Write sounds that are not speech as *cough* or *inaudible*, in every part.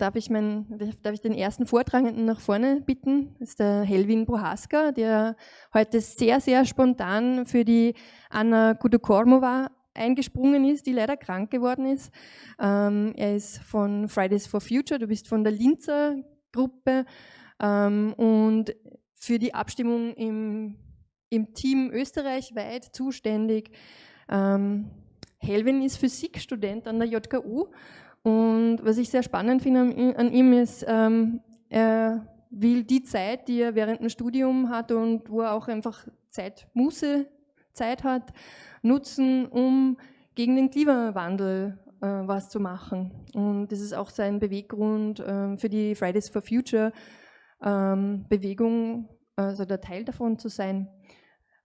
darf ich, mein, darf ich den ersten Vortragenden nach vorne bitten. Das ist der Helvin Prohaska, der heute sehr, sehr spontan für die Anna Kudokormova eingesprungen ist, die leider krank geworden ist. Ähm, er ist von Fridays for Future, du bist von der Linzer Gruppe ähm, und für die Abstimmung im, im Team österreichweit zuständig. Ähm, Helvin ist Physikstudent an der JKU und was ich sehr spannend finde an, ihm ist, ähm, er will die Zeit, die er während dem Studium hat und wo er auch einfach Zeit, Muße, Zeit hat, nutzen, um gegen den Klimawandel äh, was zu machen. Und das ist auch sein Beweggrund äh, für die Fridays for Future ähm, Bewegung, also der Teil davon zu sein.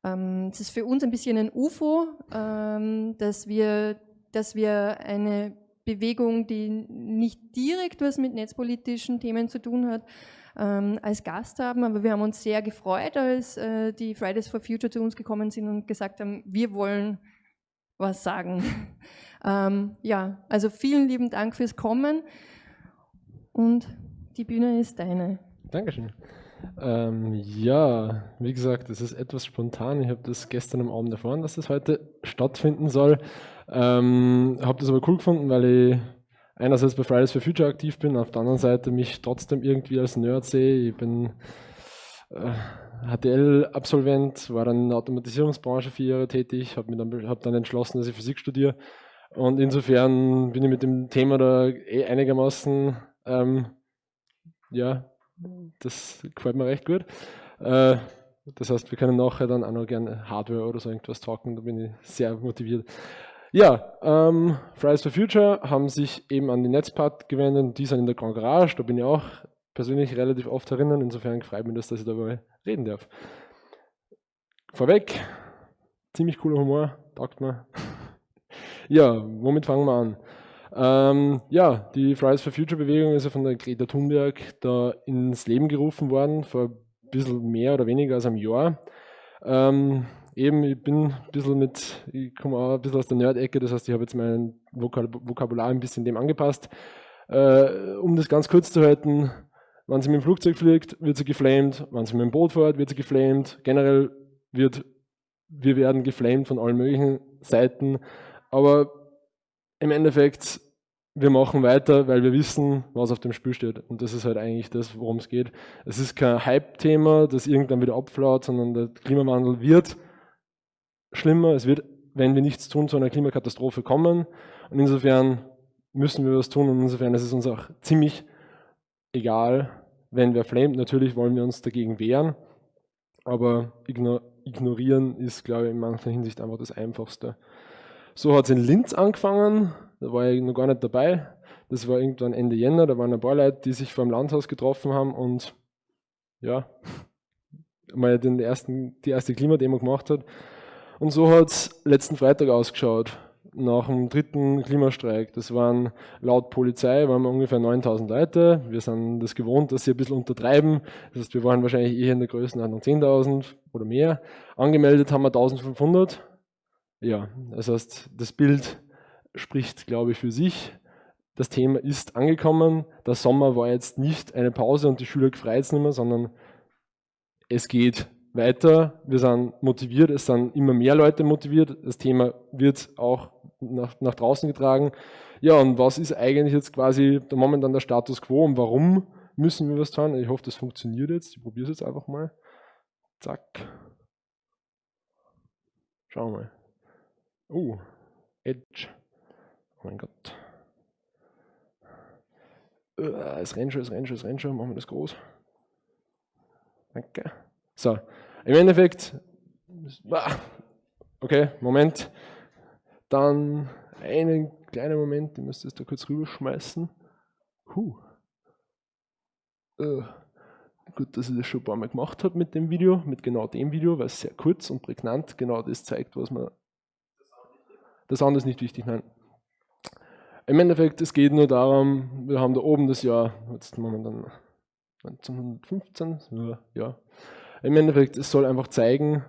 Ähm, es ist für uns ein bisschen ein UFO, ähm, dass, wir, dass wir eine Bewegung, die nicht direkt was mit netzpolitischen Themen zu tun hat, ähm, als Gast haben. Aber wir haben uns sehr gefreut, als äh, die Fridays for Future zu uns gekommen sind und gesagt haben, wir wollen was sagen. *laughs* ähm, ja, also vielen lieben Dank fürs Kommen und die Bühne ist deine. Dankeschön. Ähm, ja, wie gesagt, es ist etwas spontan. Ich habe das gestern am Abend erfahren, dass das heute stattfinden soll. Ähm, habe das aber cool gefunden, weil ich einerseits bei Fridays for Future aktiv bin, auf der anderen Seite mich trotzdem irgendwie als Nerd sehe. Ich bin äh, HTL-Absolvent, war dann in der Automatisierungsbranche vier Jahre tätig, habe dann, hab dann entschlossen, dass ich Physik studiere. Und insofern bin ich mit dem Thema da eh einigermaßen, ähm, ja, das gefällt mir recht gut. Äh, das heißt, wir können nachher dann auch noch gerne Hardware oder so irgendwas talken, da bin ich sehr motiviert. Ja, ähm, Fridays for Future haben sich eben an die Netzpart gewendet, die sind in der Grand Garage, da bin ich auch persönlich relativ oft erinnern, insofern freut mich das, dass ich darüber reden darf. Vorweg, ziemlich cooler Humor, taugt mir. *laughs* ja, womit fangen wir an? Ähm, ja, die Fridays for Future Bewegung ist ja von der Greta Thunberg da ins Leben gerufen worden, vor ein bisschen mehr oder weniger als einem Jahr. Ähm, eben, ich bin ein bisschen mit, ich komme auch ein bisschen aus der Nerd-Ecke, das heißt, ich habe jetzt mein Vokabular ein bisschen dem angepasst. Äh, um das ganz kurz zu halten, wenn sie mit dem Flugzeug fliegt, wird sie geflamed, wenn sie mit dem Boot fährt, wird sie geflamed. Generell wird, wir werden geflamed von allen möglichen Seiten, aber im Endeffekt wir machen weiter, weil wir wissen, was auf dem Spiel steht. Und das ist halt eigentlich das, worum es geht. Es ist kein Hype-Thema, das irgendwann wieder abflaut, sondern der Klimawandel wird schlimmer. Es wird, wenn wir nichts tun, zu einer Klimakatastrophe kommen. Und insofern müssen wir was tun. Und insofern ist es uns auch ziemlich egal, wenn wer flamet. Natürlich wollen wir uns dagegen wehren. Aber ignorieren ist, glaube ich, in mancher Hinsicht einfach das Einfachste. So hat es in Linz angefangen. Da war ich noch gar nicht dabei. Das war irgendwann Ende Jänner, da waren ein paar Leute, die sich vor dem Landhaus getroffen haben und ja, *laughs* mal den ersten, die erste Klimademo gemacht hat. Und so hat es letzten Freitag ausgeschaut, nach dem dritten Klimastreik. Das waren laut Polizei waren wir ungefähr 9000 Leute. Wir sind das gewohnt, dass sie ein bisschen untertreiben. Das heißt, wir waren wahrscheinlich eher in der Größenordnung 10.000 oder mehr. Angemeldet haben wir 1500. Ja, das heißt, das Bild spricht, glaube ich, für sich. Das Thema ist angekommen. Der Sommer war jetzt nicht eine Pause und die Schüler gefreut es nicht mehr, sondern es geht weiter. Wir sind motiviert, es sind immer mehr Leute motiviert. Das Thema wird auch nach, nach draußen getragen. Ja, und was ist eigentlich jetzt quasi der momentan der Status quo und warum müssen wir was tun? Ich hoffe, das funktioniert jetzt. Ich probiere es jetzt einfach mal. Zack. Schauen wir mal. Oh, Edge. Oh mein Gott. Uh, es rennt schon, es rennt schon, es rennt schon. Machen wir das groß. Danke. So, im Endeffekt, *laughs* okay, Moment. Dann einen kleinen Moment, ich müsste es da kurz rüberschmeißen. Huh. Uh, gut, dass ich das schon ein paar Mal gemacht habe mit dem Video, mit genau dem Video, weil es sehr kurz und prägnant genau das zeigt, was man. Das andere ist nicht wichtig, nein. Im Endeffekt, es geht nur darum, wir haben da oben das Jahr, jetzt momentan 1915, ja. Im Endeffekt, es soll einfach zeigen,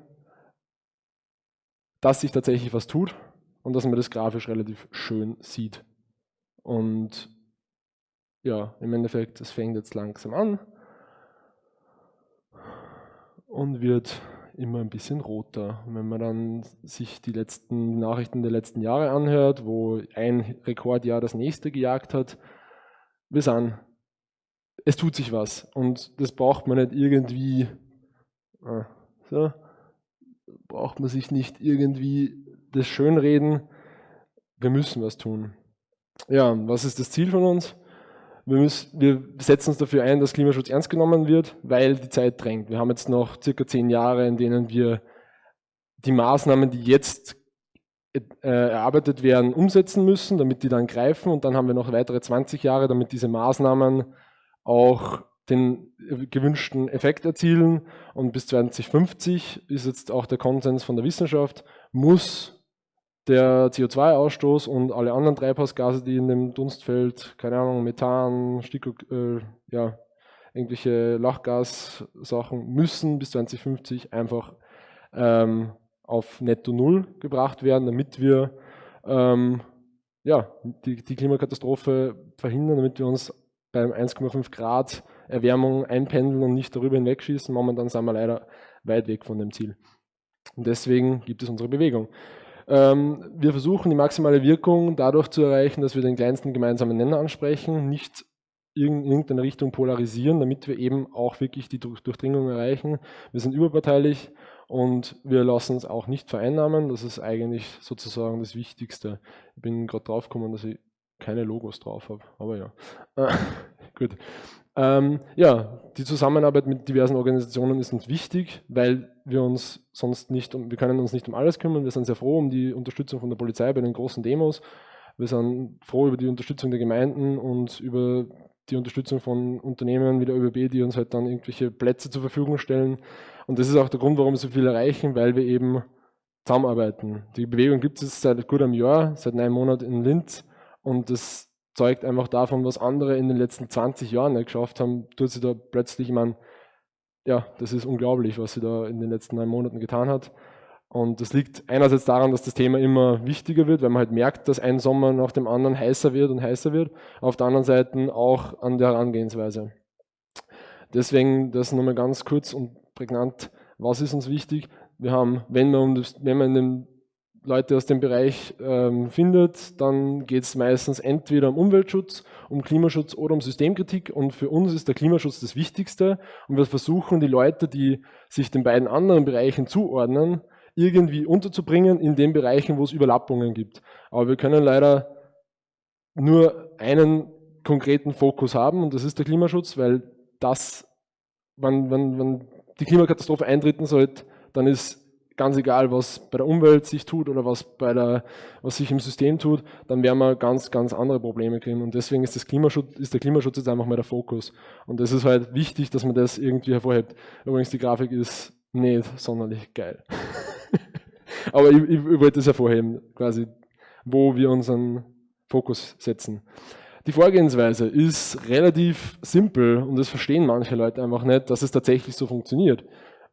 dass sich tatsächlich was tut und dass man das grafisch relativ schön sieht. Und ja, im Endeffekt, es fängt jetzt langsam an und wird immer ein bisschen roter. Und wenn man dann sich die letzten Nachrichten der letzten Jahre anhört, wo ein Rekordjahr das nächste gejagt hat, wir sind, es tut sich was und das braucht man nicht irgendwie, so, braucht man sich nicht irgendwie das Schönreden, wir müssen was tun. Ja, was ist das Ziel von uns? Wir, müssen, wir setzen uns dafür ein, dass Klimaschutz ernst genommen wird, weil die Zeit drängt. Wir haben jetzt noch circa zehn Jahre, in denen wir die Maßnahmen, die jetzt äh, erarbeitet werden, umsetzen müssen, damit die dann greifen. Und dann haben wir noch weitere 20 Jahre, damit diese Maßnahmen auch den gewünschten Effekt erzielen. Und bis 2050 ist jetzt auch der Konsens von der Wissenschaft, muss der CO2-Ausstoß und alle anderen Treibhausgase, die in dem Dunstfeld, keine Ahnung, Methan, Sticko, äh, ja, irgendwelche Lachgassachen, müssen bis 2050 einfach ähm, auf Netto Null gebracht werden, damit wir ähm, ja, die, die Klimakatastrophe verhindern, damit wir uns beim 1,5 Grad Erwärmung einpendeln und nicht darüber hinwegschießen. Momentan sind wir leider weit weg von dem Ziel. Und deswegen gibt es unsere Bewegung. Ähm, wir versuchen die maximale Wirkung dadurch zu erreichen, dass wir den kleinsten gemeinsamen Nenner ansprechen, nicht in irgendeine Richtung polarisieren, damit wir eben auch wirklich die Durchdringung erreichen. Wir sind überparteilich und wir lassen uns auch nicht vereinnahmen. Das ist eigentlich sozusagen das Wichtigste. Ich bin gerade drauf gekommen, dass ich keine Logos drauf habe, aber ja. *laughs* Gut. Ähm, ja, die Zusammenarbeit mit diversen Organisationen ist uns wichtig, weil wir uns sonst nicht, um, wir können uns nicht um alles kümmern. Wir sind sehr froh um die Unterstützung von der Polizei bei den großen Demos. Wir sind froh über die Unterstützung der Gemeinden und über die Unterstützung von Unternehmen wie der ÖBB, die uns halt dann irgendwelche Plätze zur Verfügung stellen. Und das ist auch der Grund, warum wir so viel erreichen, weil wir eben zusammenarbeiten. Die Bewegung gibt es seit gut einem Jahr, seit neun Monaten in Linz und das zeugt einfach davon, was andere in den letzten 20 Jahren nicht geschafft haben, tut sie da plötzlich, ich meine, ja, das ist unglaublich, was sie da in den letzten neun Monaten getan hat. Und das liegt einerseits daran, dass das Thema immer wichtiger wird, weil man halt merkt, dass ein Sommer nach dem anderen heißer wird und heißer wird. Auf der anderen Seite auch an der Herangehensweise. Deswegen das nochmal ganz kurz und prägnant, was ist uns wichtig? Wir haben, wenn wir, um das, wenn wir in dem Leute aus dem Bereich ähm, findet, dann geht es meistens entweder um Umweltschutz, um Klimaschutz oder um Systemkritik und für uns ist der Klimaschutz das Wichtigste und wir versuchen die Leute, die sich den beiden anderen Bereichen zuordnen, irgendwie unterzubringen in den Bereichen, wo es Überlappungen gibt. Aber wir können leider nur einen konkreten Fokus haben und das ist der Klimaschutz, weil das, wenn, wenn, wenn die Klimakatastrophe eintreten sollte, dann ist ganz egal, was bei der Umwelt sich tut oder was, bei der, was sich im System tut, dann werden wir ganz, ganz andere Probleme kriegen. Und deswegen ist, das Klimaschutz, ist der Klimaschutz jetzt einfach mal der Fokus. Und das ist halt wichtig, dass man das irgendwie hervorhebt. Übrigens, die Grafik ist nicht sonderlich geil. *laughs* Aber ich, ich, ich wollte das hervorheben, quasi, wo wir unseren Fokus setzen. Die Vorgehensweise ist relativ simpel und das verstehen manche Leute einfach nicht, dass es tatsächlich so funktioniert.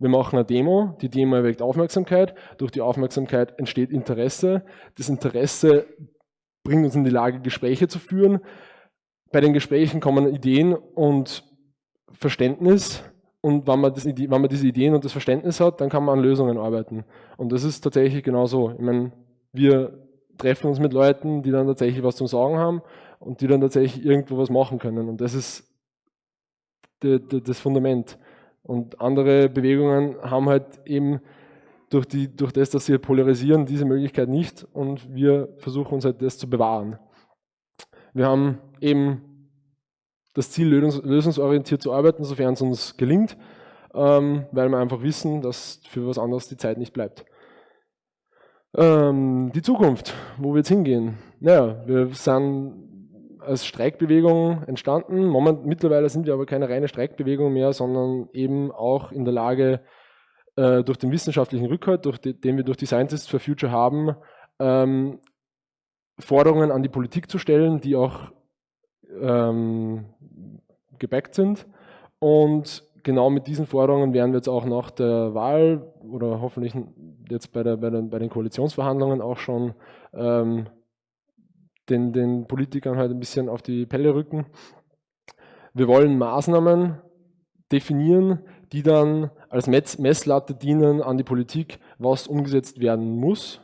Wir machen eine Demo, die Demo erweckt Aufmerksamkeit, durch die Aufmerksamkeit entsteht Interesse, das Interesse bringt uns in die Lage, Gespräche zu führen. Bei den Gesprächen kommen Ideen und Verständnis und wenn man, das, wenn man diese Ideen und das Verständnis hat, dann kann man an Lösungen arbeiten. Und das ist tatsächlich genau so. Ich meine, wir treffen uns mit Leuten, die dann tatsächlich was zum Sagen haben und die dann tatsächlich irgendwo was machen können. Und das ist das Fundament. Und andere Bewegungen haben halt eben durch, die, durch das, dass sie polarisieren, diese Möglichkeit nicht und wir versuchen uns halt das zu bewahren. Wir haben eben das Ziel, lösungsorientiert zu arbeiten, sofern es uns gelingt, ähm, weil wir einfach wissen, dass für was anderes die Zeit nicht bleibt. Ähm, die Zukunft, wo wird es hingehen? Naja, wir sind als Streikbewegung entstanden. Moment, mittlerweile sind wir aber keine reine Streikbewegung mehr, sondern eben auch in der Lage, äh, durch den wissenschaftlichen Rückhalt, durch die, den wir durch die Scientists for Future haben, ähm, Forderungen an die Politik zu stellen, die auch ähm, gebackt sind. Und genau mit diesen Forderungen werden wir jetzt auch nach der Wahl oder hoffentlich jetzt bei, der, bei, den, bei den Koalitionsverhandlungen auch schon ähm, den, den Politikern halt ein bisschen auf die Pelle rücken Wir wollen Maßnahmen definieren, die dann als Messlatte dienen an die Politik, was umgesetzt werden muss,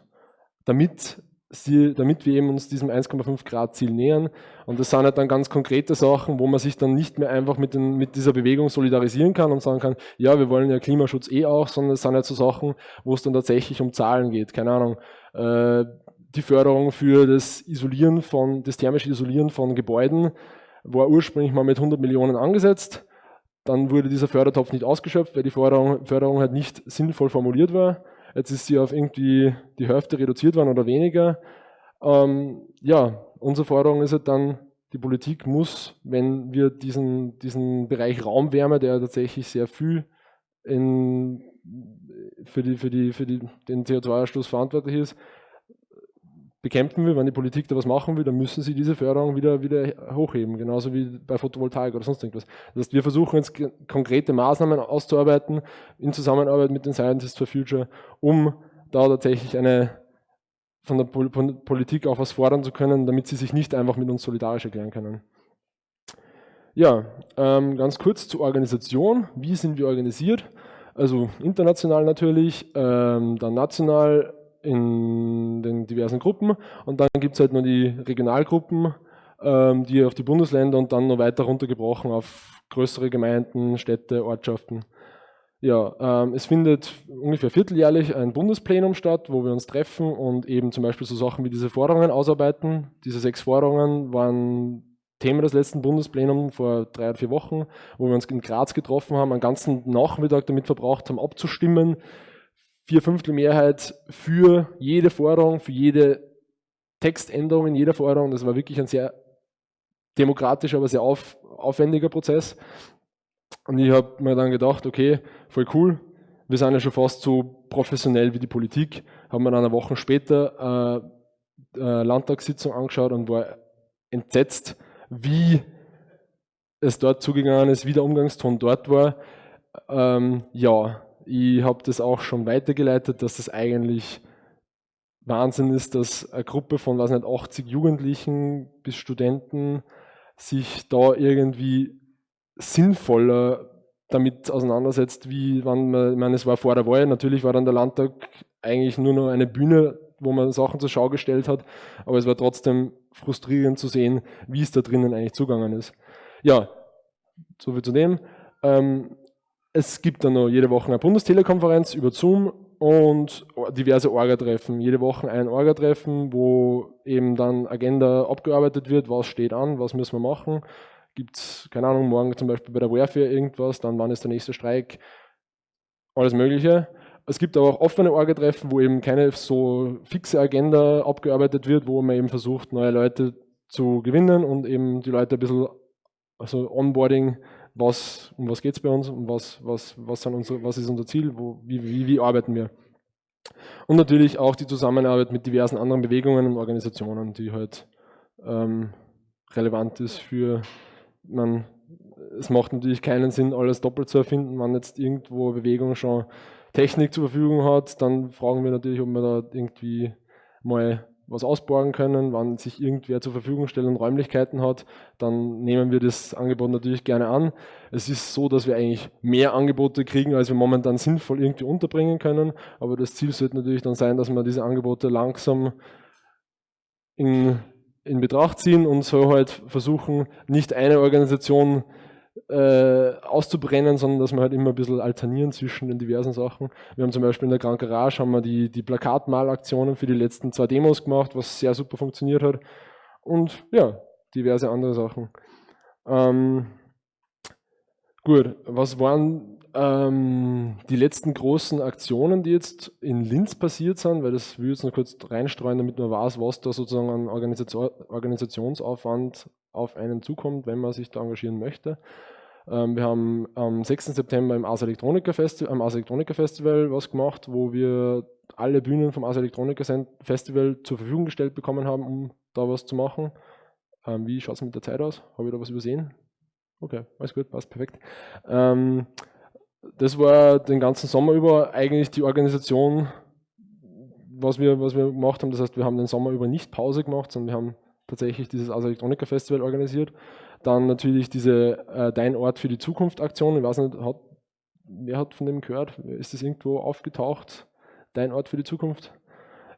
damit, sie, damit wir eben uns diesem 1,5 Grad Ziel nähern. Und das sind halt dann ganz konkrete Sachen, wo man sich dann nicht mehr einfach mit, den, mit dieser Bewegung solidarisieren kann und sagen kann, ja, wir wollen ja Klimaschutz eh auch, sondern es sind halt so Sachen, wo es dann tatsächlich um Zahlen geht. Keine Ahnung, äh, die Förderung für das Isolieren von, das thermische Isolieren von Gebäuden war ursprünglich mal mit 100 Millionen angesetzt. Dann wurde dieser Fördertopf nicht ausgeschöpft, weil die Förderung, Förderung halt nicht sinnvoll formuliert war. Jetzt ist sie auf irgendwie die Hälfte reduziert worden oder weniger. Ähm, ja, unsere Forderung ist halt dann, die Politik muss, wenn wir diesen, diesen Bereich Raumwärme, der tatsächlich sehr viel in, für, die, für, die, für die, den CO2-Ausstoß verantwortlich ist, bekämpfen will, wenn die Politik da was machen will, dann müssen sie diese Förderung wieder, wieder hochheben, genauso wie bei Photovoltaik oder sonst irgendwas. Das heißt, wir versuchen jetzt konkrete Maßnahmen auszuarbeiten in Zusammenarbeit mit den Scientists for Future, um da tatsächlich eine von der Politik auch was fordern zu können, damit sie sich nicht einfach mit uns solidarisch erklären können. Ja, ähm, ganz kurz zur Organisation. Wie sind wir organisiert? Also international natürlich, ähm, dann national in den diversen Gruppen und dann gibt es halt nur die Regionalgruppen, ähm, die auf die Bundesländer und dann noch weiter runtergebrochen auf größere Gemeinden, Städte, Ortschaften. Ja, ähm, es findet ungefähr vierteljährlich ein Bundesplenum statt, wo wir uns treffen und eben zum Beispiel so Sachen wie diese Forderungen ausarbeiten. Diese sechs Forderungen waren Thema des letzten Bundesplenums vor drei oder vier Wochen, wo wir uns in Graz getroffen haben, einen ganzen Nachmittag damit verbraucht haben, abzustimmen, vier Fünftel Mehrheit für jede Forderung, für jede Textänderung in jeder Forderung. Das war wirklich ein sehr demokratischer, aber sehr auf, aufwendiger Prozess. Und ich habe mir dann gedacht, okay, voll cool, wir sind ja schon fast so professionell wie die Politik. Haben wir dann eine Woche später äh, eine Landtagssitzung angeschaut und war entsetzt, wie es dort zugegangen ist, wie der Umgangston dort war. Ähm, ja, ich habe das auch schon weitergeleitet, dass das eigentlich Wahnsinn ist, dass eine Gruppe von, weiß nicht, 80 Jugendlichen bis Studenten sich da irgendwie sinnvoller damit auseinandersetzt, wie wann man, ich meine, es war vor der Wahl, natürlich war dann der Landtag eigentlich nur noch eine Bühne, wo man Sachen zur Schau gestellt hat, aber es war trotzdem frustrierend zu sehen, wie es da drinnen eigentlich zugangen ist. Ja, soviel zu dem. Ähm, es gibt dann noch jede Woche eine Bundestelekonferenz über Zoom und diverse Orga-Treffen. Jede Woche ein Orga-Treffen, wo eben dann Agenda abgearbeitet wird, was steht an, was müssen wir machen. Gibt es, keine Ahnung, morgen zum Beispiel bei der Warfare irgendwas, dann wann ist der nächste Streik, alles Mögliche. Es gibt aber auch offene Orga-Treffen, wo eben keine so fixe Agenda abgearbeitet wird, wo man eben versucht, neue Leute zu gewinnen und eben die Leute ein bisschen, also Onboarding was, um was geht es bei uns, um was, was, was, unsere, was ist unser Ziel, wo, wie, wie, wie arbeiten wir. Und natürlich auch die Zusammenarbeit mit diversen anderen Bewegungen und Organisationen, die halt ähm, relevant ist für, man, es macht natürlich keinen Sinn, alles doppelt zu erfinden, wenn jetzt irgendwo Bewegung schon Technik zur Verfügung hat, dann fragen wir natürlich, ob man da irgendwie mal was ausborgen können, wann sich irgendwer zur Verfügung stellt und Räumlichkeiten hat, dann nehmen wir das Angebot natürlich gerne an. Es ist so, dass wir eigentlich mehr Angebote kriegen, als wir momentan sinnvoll irgendwie unterbringen können, aber das Ziel sollte natürlich dann sein, dass wir diese Angebote langsam in, in Betracht ziehen und so halt versuchen, nicht eine Organisation äh, auszubrennen, sondern dass wir halt immer ein bisschen alternieren zwischen den diversen Sachen. Wir haben zum Beispiel in der Grand Garage haben wir die, die Plakatmalaktionen für die letzten zwei Demos gemacht, was sehr super funktioniert hat. Und ja, diverse andere Sachen. Ähm, gut, was waren ähm, die letzten großen Aktionen, die jetzt in Linz passiert sind, weil das will ich jetzt noch kurz reinstreuen, damit man weiß, was da sozusagen an Organisation, Organisationsaufwand auf einen zukommt, wenn man sich da engagieren möchte. Ähm, wir haben am 6. September im Ars Electronica Festival, am Ars Electronica Festival was gemacht, wo wir alle Bühnen vom Ars Electronica Festival zur Verfügung gestellt bekommen haben, um da was zu machen. Ähm, wie schaut es mit der Zeit aus? Habe ich da was übersehen? Okay, alles gut, passt perfekt. Ähm, das war den ganzen Sommer über eigentlich die Organisation, was wir, was wir gemacht haben. Das heißt, wir haben den Sommer über nicht Pause gemacht, sondern wir haben tatsächlich dieses Ars Electronica Festival organisiert. Dann natürlich diese äh, Dein Ort für die Zukunft Aktion. Ich weiß nicht, hat, wer hat von dem gehört? Ist das irgendwo aufgetaucht? Dein Ort für die Zukunft?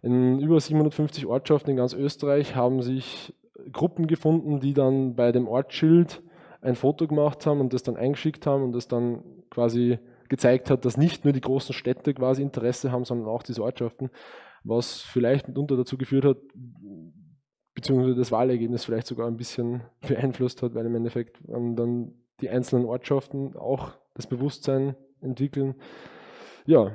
In über 750 Ortschaften in ganz Österreich haben sich Gruppen gefunden, die dann bei dem Ortsschild ein Foto gemacht haben und das dann eingeschickt haben und das dann quasi gezeigt hat, dass nicht nur die großen Städte quasi Interesse haben, sondern auch diese Ortschaften, was vielleicht mitunter dazu geführt hat, beziehungsweise das Wahlergebnis vielleicht sogar ein bisschen *laughs* beeinflusst hat, weil im Endeffekt dann die einzelnen Ortschaften auch das Bewusstsein entwickeln. Ja,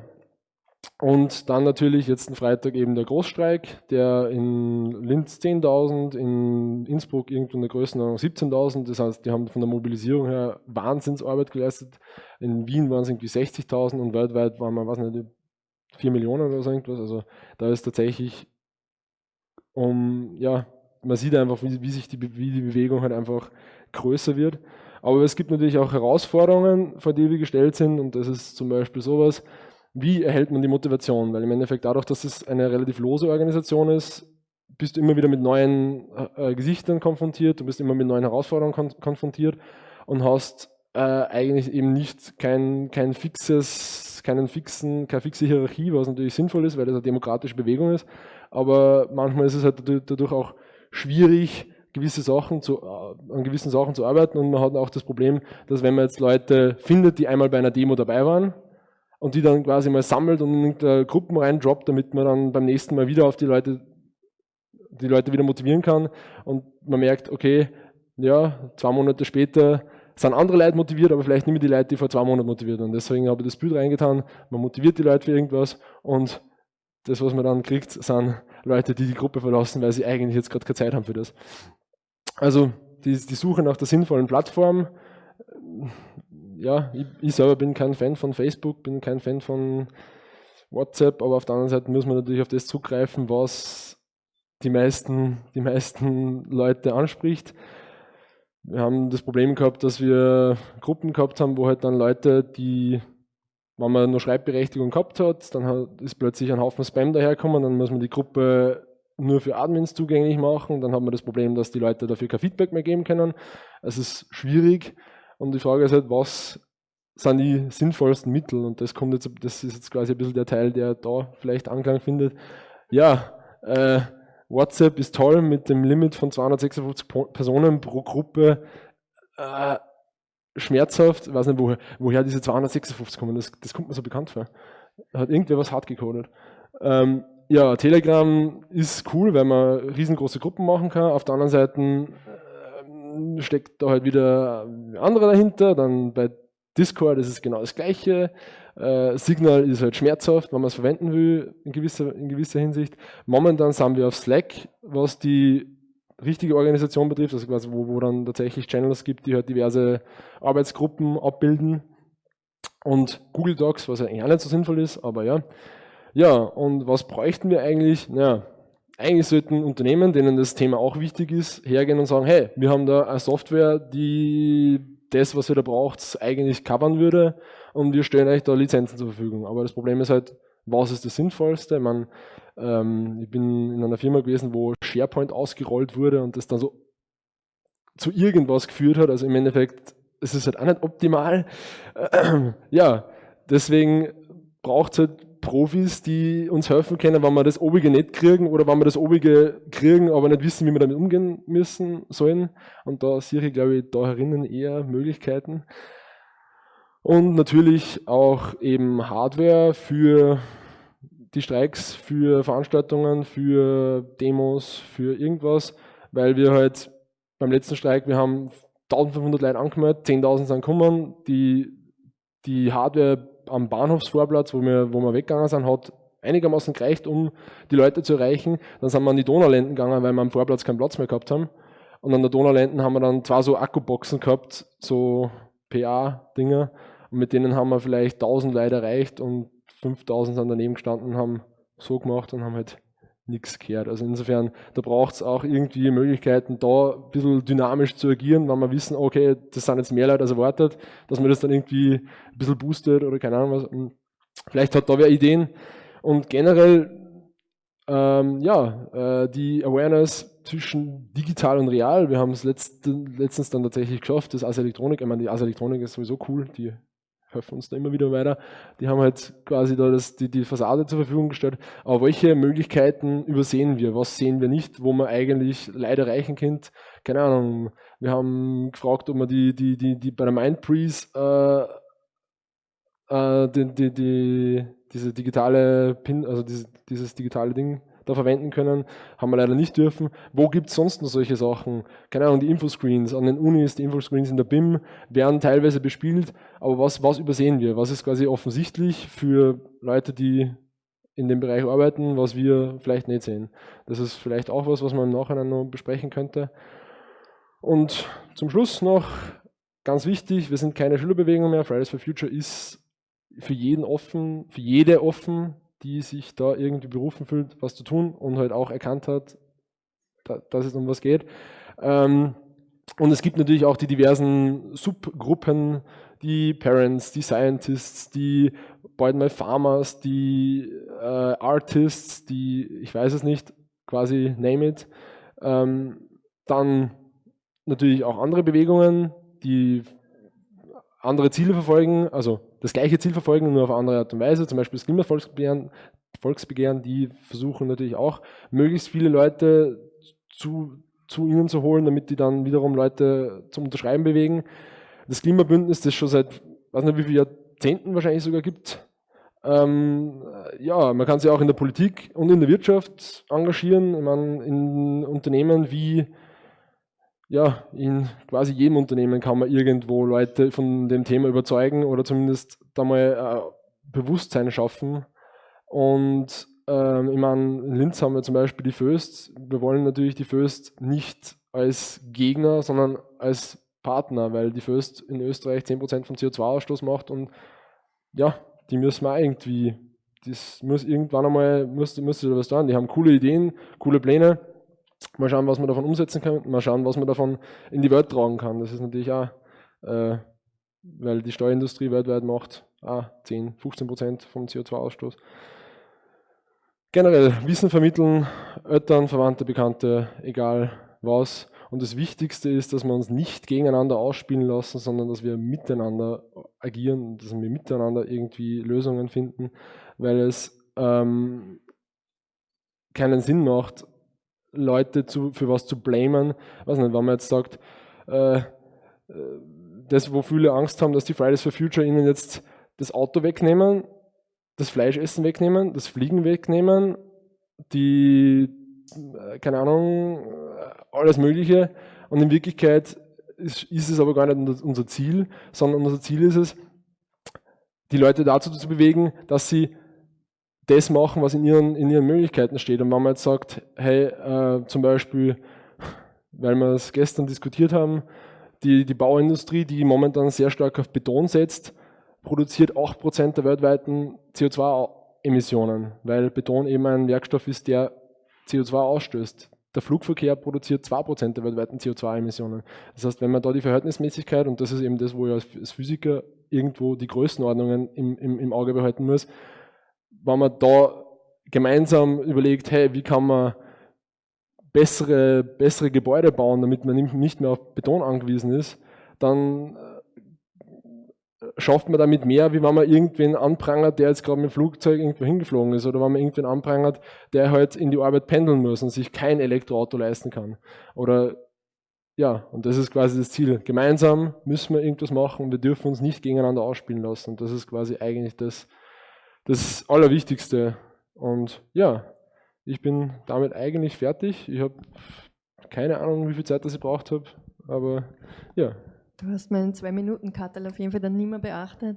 und dann natürlich jetzt ein Freitag eben der Großstreik, der in Linz 10.000, in Innsbruck irgendwo in der Größenordnung 17.000. Das heißt, die haben von der Mobilisierung her Wahnsinnsarbeit geleistet. In Wien waren es irgendwie 60.000 und weltweit waren wir, was nicht, 4 Millionen oder so irgendwas. Also da ist tatsächlich um, ja, man sieht einfach, wie, wie sich die, wie die Bewegung halt einfach größer wird. Aber es gibt natürlich auch Herausforderungen, vor die wir gestellt sind und das ist zum Beispiel sowas, wie erhält man die Motivation? Weil im Endeffekt dadurch, dass es eine relativ lose Organisation ist, bist du immer wieder mit neuen äh, Gesichtern konfrontiert, du bist immer mit neuen Herausforderungen kon konfrontiert und hast äh, eigentlich eben nicht kein, kein fixes, keinen fixen, keine fixe Hierarchie, was natürlich sinnvoll ist, weil das eine demokratische Bewegung ist. Aber manchmal ist es halt dadurch auch schwierig, gewisse Sachen zu, äh, an gewissen Sachen zu arbeiten. Und man hat auch das Problem, dass wenn man jetzt Leute findet, die einmal bei einer Demo dabei waren, und die dann quasi mal sammelt und in Gruppen reindroppt, damit man dann beim nächsten Mal wieder auf die Leute, die Leute wieder motivieren kann. Und man merkt, okay, ja, zwei Monate später sind andere Leute motiviert, aber vielleicht nicht mehr die Leute, die vor zwei Monaten motiviert waren. Deswegen habe ich das Bild reingetan, man motiviert die Leute für irgendwas und das, was man dann kriegt, sind Leute, die die Gruppe verlassen, weil sie eigentlich jetzt gerade keine Zeit haben für das. Also die, die Suche nach der sinnvollen Plattform, ja, ich, ich, selber bin kein Fan von Facebook, bin kein Fan von WhatsApp, aber auf der anderen Seite muss man natürlich auf das zugreifen, was die meisten, die meisten Leute anspricht. Wir haben das Problem gehabt, dass wir Gruppen gehabt haben, wo halt dann Leute, die, wenn man nur Schreibberechtigung gehabt hat, dann ist plötzlich ein Haufen Spam daherkommen, dann muss man die Gruppe nur für Admins zugänglich machen, dann hat man das Problem, dass die Leute dafür kein Feedback mehr geben können. Es ist schwierig. Und die Frage ist halt, was sind die sinnvollsten Mittel? Und das kommt jetzt, das ist jetzt quasi ein bisschen der Teil, der da vielleicht Anklang findet. Ja, äh, WhatsApp ist toll mit dem Limit von 256 Personen pro Gruppe. Äh, schmerzhaft, ich weiß nicht, woher, woher diese 256 kommen, das, das kommt mir so bekannt vor. Hat irgendwer was hart gecodet. Ähm, ja, Telegram ist cool, weil man riesengroße Gruppen machen kann. Auf der anderen Seite steckt da halt wieder andere dahinter. Dann bei Discord ist es genau das Gleiche. Äh, Signal ist halt schmerzhaft, wenn man es verwenden will, in gewisser, in gewisser Hinsicht. Momentan sind wir auf Slack, was die richtige Organisation betrifft, also quasi wo, wo dann tatsächlich Channels gibt, die halt diverse Arbeitsgruppen abbilden. Und Google Docs, was ja eigentlich auch nicht so sinnvoll ist, aber ja. Ja, und was bräuchten wir eigentlich? Ja, eigentlich sollten Unternehmen, denen das Thema auch wichtig ist, hergehen und sagen, hey, wir haben da eine Software, die das, was ihr da braucht, eigentlich covern würde und wir stellen euch da Lizenzen zur Verfügung. Aber das Problem ist halt, was ist das Sinnvollste? Meine, ähm, ich bin in einer Firma gewesen, wo SharePoint ausgerollt wurde und das dann so zu irgendwas geführt hat. Also im Endeffekt, es ist halt auch nicht optimal. *clears throat* ja, deswegen braucht es halt Profis, die uns helfen können, wenn wir das Obige nicht kriegen oder wenn wir das Obige kriegen, aber nicht wissen, wie wir damit umgehen müssen sollen. Und da sehe ich, glaube ich, da herinnen eher Möglichkeiten. Und natürlich auch eben Hardware für die Streiks, für Veranstaltungen, für Demos, für irgendwas, weil wir halt beim letzten Streik, wir haben 1500 Leute angemeldet, 10.000 sind gekommen, die, die Hardware am Bahnhofsvorplatz, wo wir, wo wir weggegangen sind, hat einigermaßen gereicht, um die Leute zu erreichen. Dann sind wir an die Donaulenden gegangen, weil wir am Vorplatz keinen Platz mehr gehabt haben. Und an der Donaulenden haben wir dann zwei so Akkuboxen gehabt, so PA-Dinger. Und mit denen haben wir vielleicht 1000 Leute erreicht und 5000 sind daneben gestanden haben so gemacht und haben halt nichts gehört. Also insofern, da braucht es auch irgendwie Möglichkeiten, da ein bisschen dynamisch zu agieren, wenn wir wissen, okay, das sind jetzt mehr Leute als erwartet, dass man das dann irgendwie ein bisschen boostet oder keine Ahnung was. Vielleicht hat da wer Ideen. Und generell, ähm, ja, äh, die Awareness zwischen digital und real. Wir haben es letzt, letztens dann tatsächlich geschafft, das Ars Elektronik, ich meine, die Ars Elektronik ist sowieso cool, die helfen uns da immer wieder weiter. Die haben halt quasi da das, die, die Fassade zur Verfügung gestellt. Aber welche Möglichkeiten übersehen wir? Was sehen wir nicht, wo man eigentlich leider erreichen könnte? Keine Ahnung. Wir haben gefragt, ob man die, die, die, die bei der Mindbreeze äh, äh, die, die, die, diese digitale Pin, also dieses, dieses digitale Ding da verwenden können, haben wir leider nicht dürfen. Wo gibt es sonst noch solche Sachen? Keine Ahnung, die Infoscreens an den Unis, die Infoscreens in der BIM werden teilweise bespielt, aber was, was übersehen wir? Was ist quasi offensichtlich für Leute, die in dem Bereich arbeiten, was wir vielleicht nicht sehen? Das ist vielleicht auch was, was man im Nachhinein noch besprechen könnte. Und zum Schluss noch ganz wichtig, wir sind keine Schülerbewegung mehr, Fridays for Future ist für jeden offen, für jede offen, die sich da irgendwie berufen fühlt, was zu tun und halt auch erkannt hat, dass es um was geht. Ähm, und es gibt natürlich auch die diversen Subgruppen, die Parents, die Scientists, die bald mal Farmers, die äh, Artists, die, ich weiß es nicht, quasi name it. Ähm, dann natürlich auch andere Bewegungen, die andere Ziele verfolgen, also das gleiche Ziel verfolgen, nur auf andere Art und Weise, zum Beispiel das Klimavolksbegehren, Volksbegehren, die versuchen natürlich auch, möglichst viele Leute zu, zu ihnen zu holen, damit die dann wiederum Leute zum Unterschreiben bewegen. Das Klimabündnis, das schon seit, weiß nicht wie viele Jahrzehnten wahrscheinlich sogar gibt, ähm, ja, man kann sich auch in der Politik und in der Wirtschaft engagieren. Ich meine, in Unternehmen wie ja, in quasi jedem Unternehmen kann man irgendwo Leute von dem Thema überzeugen oder zumindest da mal äh, Bewusstsein schaffen. Und ähm, ich meine, in Linz haben wir zum Beispiel die Föst. Wir wollen natürlich die Föst nicht als Gegner, sondern als Partner, weil die Föst in Österreich 10% vom CO2-Ausstoß macht und ja, die müssen wir irgendwie, das muss irgendwann einmal, muss da was tun. Die haben coole Ideen, coole Pläne Mal schauen, was man davon umsetzen kann, mal schauen, was man davon in die Welt tragen kann. Das ist natürlich auch, äh, weil die Steuerindustrie weltweit macht ah, 10, 15 Prozent vom CO2-Ausstoß. Generell Wissen vermitteln, Eltern, Verwandte, Bekannte, egal was. Und das Wichtigste ist, dass wir uns nicht gegeneinander ausspielen lassen, sondern dass wir miteinander agieren, dass wir miteinander irgendwie Lösungen finden, weil es ähm, keinen Sinn macht, Leute zu, für was zu blamen. Weiß nicht, wenn man jetzt sagt, äh, äh, das, wo viele Angst haben, dass die Fridays for Future ihnen jetzt das Auto wegnehmen, das Fleischessen wegnehmen, das Fliegen wegnehmen, die, äh, keine Ahnung, alles Mögliche. Und in Wirklichkeit ist, ist es aber gar nicht unser Ziel, sondern unser Ziel ist es, die Leute dazu zu bewegen, dass sie das machen, was in ihren, in ihren Möglichkeiten steht. Und wenn man jetzt sagt, hey, äh, zum Beispiel, weil wir es gestern diskutiert haben, die, die Bauindustrie, die momentan sehr stark auf Beton setzt, produziert 8% der weltweiten CO2-Emissionen, weil Beton eben ein Werkstoff ist, der CO2 ausstößt. Der Flugverkehr produziert 2% der weltweiten CO2-Emissionen. Das heißt, wenn man da die Verhältnismäßigkeit, und das ist eben das, wo ich als Physiker irgendwo die Größenordnungen im, im, im Auge behalten muss, wenn man da gemeinsam überlegt, hey, wie kann man bessere, bessere Gebäude bauen, damit man nicht mehr auf Beton angewiesen ist, dann äh, schafft man damit mehr, wie wenn man irgendwen anprangert, der jetzt gerade mit dem Flugzeug irgendwo hingeflogen ist oder wenn man irgendwen anprangert, der halt in die Arbeit pendeln muss und sich kein Elektroauto leisten kann. Oder ja, und das ist quasi das Ziel. Gemeinsam müssen wir irgendwas machen und wir dürfen uns nicht gegeneinander ausspielen lassen. Und das ist quasi eigentlich das, das Allerwichtigste. Und ja, ich bin damit eigentlich fertig. Ich habe keine Ahnung, wie viel Zeit das ich braucht habe, aber ja. Du hast meinen Zwei-Minuten-Kattel auf jeden Fall dann nicht mehr beachtet,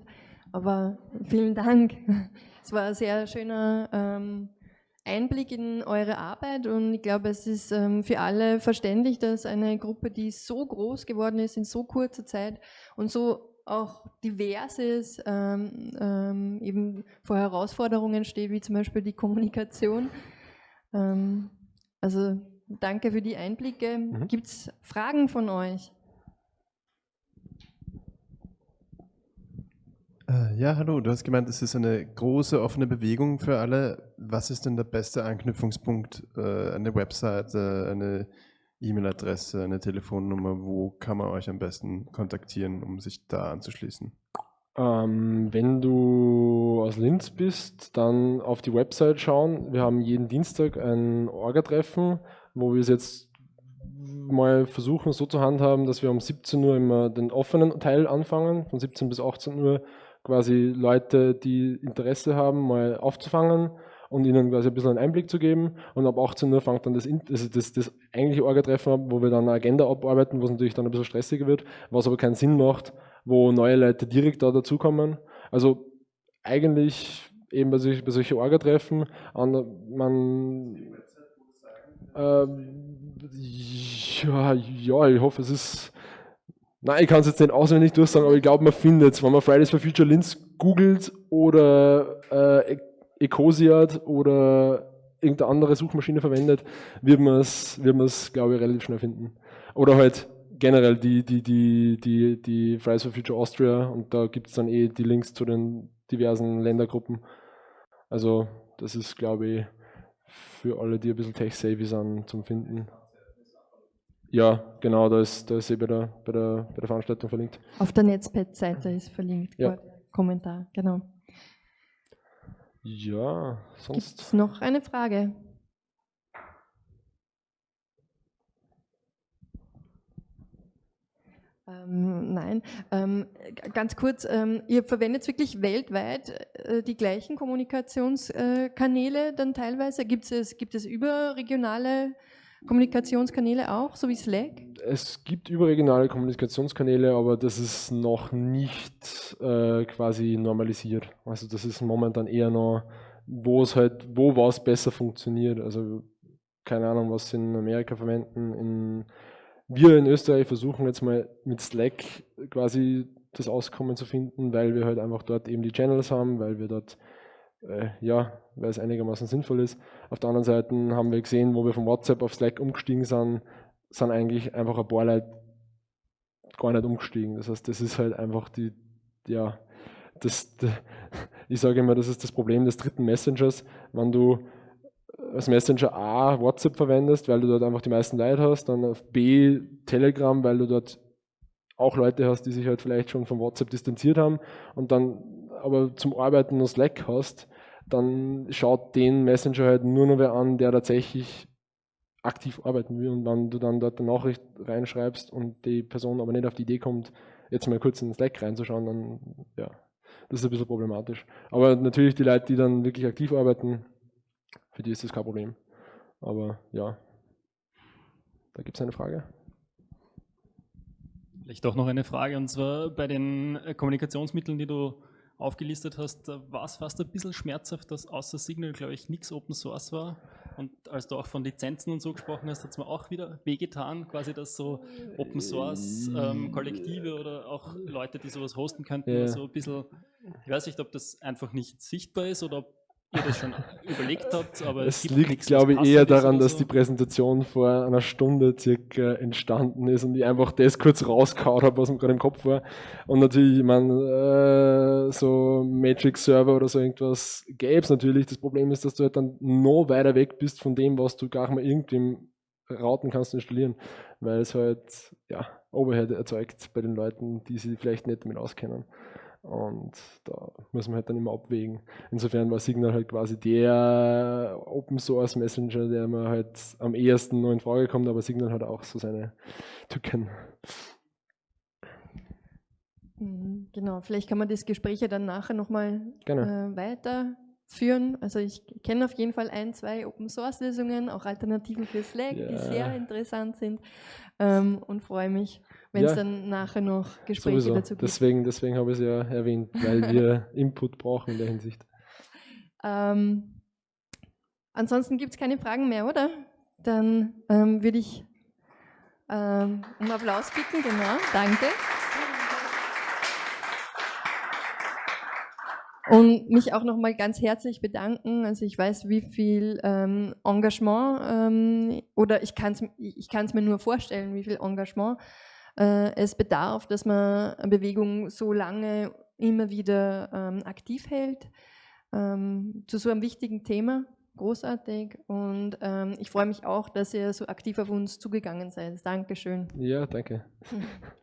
aber vielen Dank. *laughs* Es war ein sehr schöner ähm, Einblick in eure Arbeit und ich glaube, es ist ähm, für alle verständlich, dass eine Gruppe, die so groß geworden ist in so kurzer Zeit und so auch diverses ähm, ähm, eben vor Herausforderungen steht, wie zum Beispiel die Kommunikation. Ähm, also danke für die Einblicke. Mhm. Gibt es Fragen von euch? Äh, ja, hallo, du hast gemeint, es ist eine große offene Bewegung für alle. Was ist denn der beste Anknüpfungspunkt? Äh, eine Website, eine E-Mail-Adresse, eine Telefonnummer? Wo kann man euch am besten kontaktieren, um sich da anzuschließen? Ähm, wenn du aus Linz bist, dann auf die Website schauen. Wir haben jeden Dienstag ein Orga-Treffen, wo wir es jetzt mal versuchen so zu handhaben, dass wir um 17 Uhr immer den offenen Teil anfangen, von 17 bis 18 Uhr quasi Leute, die Interesse haben, mal aufzufangen und ihnen quasi ein bisschen einen Einblick zu geben. Und ab 18 Uhr fängt dann das, das, das, das eigentliche Orga-Treffen ab, wo wir dann eine Agenda abarbeiten, was natürlich dann ein bisschen stressiger wird, was aber keinen Sinn macht, wo neue Leute direkt da dazukommen. Also eigentlich eben bei, solch, bei solchen Orga-Treffen, man äh, ja, ja, ich hoffe, es ist Nein, ich kann es jetzt nicht auswendig durchsagen, aber ich glaube, man findet es. Wenn man Fridays for Future Linz googelt oder äh, Ecosiat oder irgendeine andere Suchmaschine verwendet, wird man es, wird glaube ich, relativ schnell finden. Oder halt generell die, die, die, die, die Fridays for Future Austria und da gibt es dann eh die Links zu den diversen Ländergruppen. Also das ist, glaube ich, für alle, die ein bisschen tech-savvy sind, zum Finden. Ja, genau, da ist, da ist eh bei der, bei, der, bei der Veranstaltung verlinkt. Auf der Netzpad-Seite ist verlinkt, ja. Kommentar, genau. Ja, sonst. Gibt es noch eine Frage? Ähm, nein, ähm, ganz kurz, ähm, ihr verwendet wirklich weltweit äh, die gleichen Kommunikationskanäle dann teilweise? Gibt es, gibt es überregionale Kommunikationskanäle auch, so wie Slack? Es gibt überregionale Kommunikationskanäle, aber das ist noch nicht äh, quasi normalisiert. Also das ist momentan eher noch, wo es halt, wo was besser funktioniert. Also keine Ahnung, was sie in Amerika verwenden. In, wir in Österreich versuchen jetzt mal mit Slack quasi das Auskommen zu finden, weil wir halt einfach dort eben die Channels haben, weil wir dort äh, ja, weil es einigermaßen sinnvoll ist. Auf der anderen Seite haben wir gesehen, wo wir von WhatsApp auf Slack umgestiegen sind, sind eigentlich einfach ein paar Leute gar nicht umgestiegen. Das heißt, das ist halt einfach die, ja, das, *laughs* ich sage immer, das ist das Problem des dritten Messengers, wenn du als Messenger A WhatsApp verwendest, weil du dort einfach die meisten Leute hast, dann auf B Telegram, weil du dort auch Leute hast, die sich halt vielleicht schon von WhatsApp distanziert haben und dann aber zum Arbeiten nur Slack hast, dann schaut den Messenger halt nur noch wer an, der tatsächlich aktiv arbeiten will. Und wenn du dann dort eine Nachricht reinschreibst und die Person aber nicht auf die Idee kommt, jetzt mal kurz in Slack reinzuschauen, dann ja, das ist ein bisschen problematisch. Aber natürlich die Leute, die dann wirklich aktiv arbeiten, für die ist das kein Problem. Aber ja, da gibt es eine Frage. Vielleicht auch noch eine Frage, und zwar bei den Kommunikationsmitteln, die du aufgelistet hast, war es fast ein bisschen schmerzhaft, dass außer Signal, glaube ich, nichts Open Source war. Und als du auch von Lizenzen und so gesprochen hast, hat es mir auch wieder wehgetan, quasi, dass so Open Source ähm, Kollektive oder auch Leute, die sowas hosten könnten, ja. so ein bisschen, ich weiß nicht, ob das einfach nicht sichtbar ist oder ob ihr das schon überlegt habt, aber es, es liegt, glaube ich, eher daran, dass so. die Präsentation vor einer Stunde circa entstanden ist und ich einfach das kurz rauskaut habe, was mir gerade im Kopf war. Und natürlich, ich meine, äh, so Matrix-Server oder so irgendwas gäbe es natürlich. Das Problem ist, dass du halt dann noch weiter weg bist von dem, was du gar mal irgendwem rauten kannst installieren, weil es halt ja, Overhead erzeugt bei den Leuten, die sich vielleicht nicht damit auskennen. Und da muss man halt dann immer abwägen. Insofern war Signal halt quasi der Open Source Messenger, der mir halt am ehesten noch in Frage kommt, aber Signal hat auch so seine Tücken. Mhm, genau, vielleicht kann man das Gespräch ja dann nachher nochmal äh, weiterführen. Also ich kenne auf jeden Fall ein, zwei Open Source Lösungen, auch Alternativen für Slack, ja. die sehr interessant sind ähm, und freue mich wenn es ja, dann nachher noch Gespräche sowieso. dazu gibt. Deswegen, deswegen habe ich es ja erwähnt, weil wir *laughs* Input brauchen in der Hinsicht. Ähm, ansonsten gibt es keine Fragen mehr, oder? Dann ähm, würde ich ähm, um Applaus bitten, genau, danke. Und mich auch nochmal ganz herzlich bedanken. Also ich weiß, wie viel ähm, Engagement ähm, oder ich kann es ich mir nur vorstellen, wie viel Engagement es bedarf, dass man eine Bewegung so lange immer wieder ähm, aktiv hält ähm, zu so einem wichtigen Thema. Großartig und ähm, ich freue mich auch, dass ihr so aktiv auf uns zugegangen seid. Dankeschön. Ja, danke. *laughs*